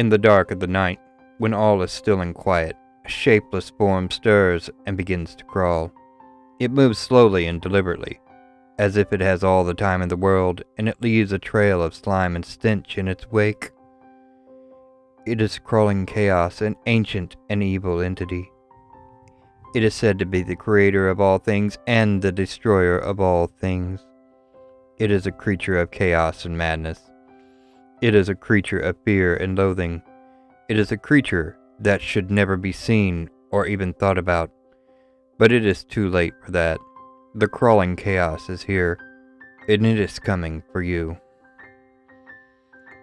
In the dark of the night, when all is still and quiet, a shapeless form stirs and begins to crawl. It moves slowly and deliberately, as if it has all the time in the world, and it leaves a trail of slime and stench in its wake. It is crawling chaos, an ancient and evil entity. It is said to be the creator of all things and the destroyer of all things. It is a creature of chaos and madness. It is a creature of fear and loathing. It is a creature that should never be seen or even thought about. But it is too late for that. The crawling chaos is here, and it is coming for you.